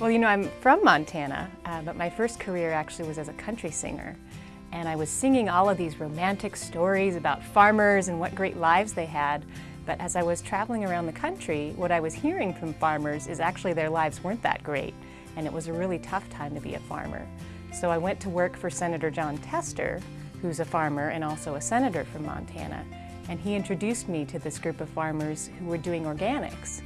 Well, you know, I'm from Montana, uh, but my first career actually was as a country singer. And I was singing all of these romantic stories about farmers and what great lives they had. But as I was traveling around the country, what I was hearing from farmers is actually their lives weren't that great. And it was a really tough time to be a farmer. So I went to work for Senator Jon Tester, who's a farmer and also a senator from Montana. And he introduced me to this group of farmers who were doing organics.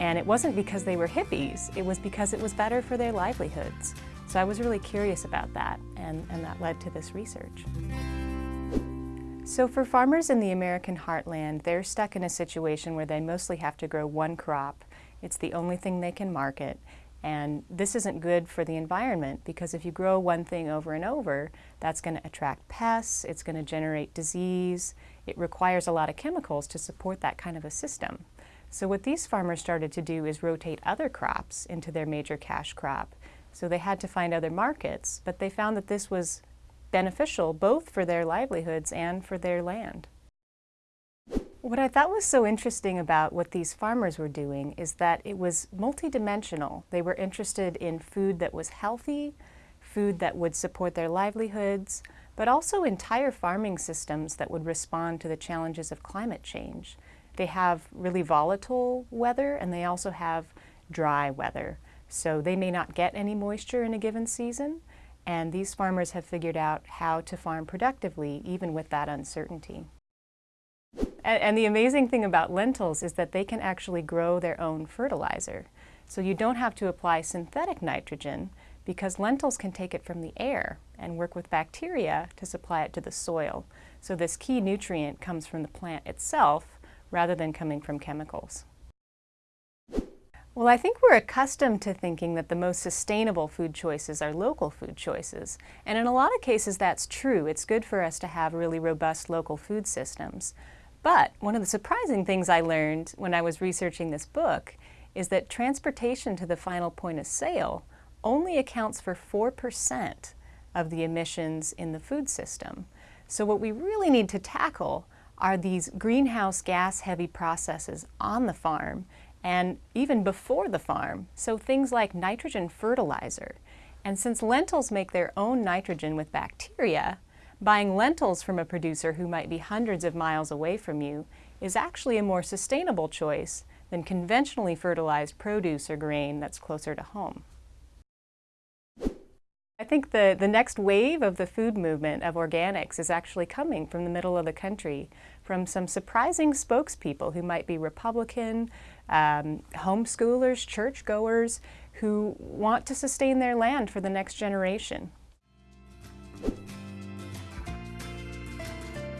And it wasn't because they were hippies, it was because it was better for their livelihoods. So I was really curious about that, and, and that led to this research. So for farmers in the American heartland, they're stuck in a situation where they mostly have to grow one crop. It's the only thing they can market. And this isn't good for the environment because if you grow one thing over and over, that's going to attract pests, it's going to generate disease. It requires a lot of chemicals to support that kind of a system. So what these farmers started to do is rotate other crops into their major cash crop. So they had to find other markets, but they found that this was beneficial both for their livelihoods and for their land. What I thought was so interesting about what these farmers were doing is that it was multidimensional. They were interested in food that was healthy, food that would support their livelihoods, but also entire farming systems that would respond to the challenges of climate change. They have really volatile weather and they also have dry weather. So they may not get any moisture in a given season and these farmers have figured out how to farm productively even with that uncertainty. And, and the amazing thing about lentils is that they can actually grow their own fertilizer. So you don't have to apply synthetic nitrogen because lentils can take it from the air and work with bacteria to supply it to the soil. So this key nutrient comes from the plant itself rather than coming from chemicals. Well, I think we're accustomed to thinking that the most sustainable food choices are local food choices. And in a lot of cases that's true. It's good for us to have really robust local food systems. But one of the surprising things I learned when I was researching this book is that transportation to the final point of sale only accounts for 4% of the emissions in the food system. So what we really need to tackle are these greenhouse gas heavy processes on the farm and even before the farm. So things like nitrogen fertilizer. And since lentils make their own nitrogen with bacteria, buying lentils from a producer who might be hundreds of miles away from you is actually a more sustainable choice than conventionally fertilized produce or grain that's closer to home. I think the, the next wave of the food movement of organics is actually coming from the middle of the country, from some surprising spokespeople who might be Republican, um, homeschoolers, churchgoers, who want to sustain their land for the next generation.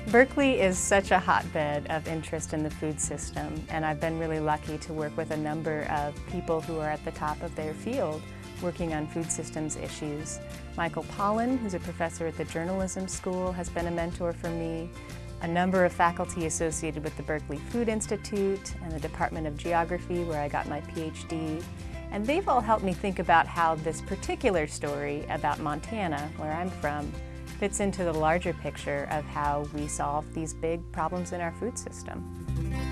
Berkeley is such a hotbed of interest in the food system, and I've been really lucky to work with a number of people who are at the top of their field working on food systems issues. Michael Pollan, who's a professor at the Journalism School, has been a mentor for me. A number of faculty associated with the Berkeley Food Institute and the Department of Geography, where I got my PhD. And they've all helped me think about how this particular story about Montana, where I'm from, fits into the larger picture of how we solve these big problems in our food system.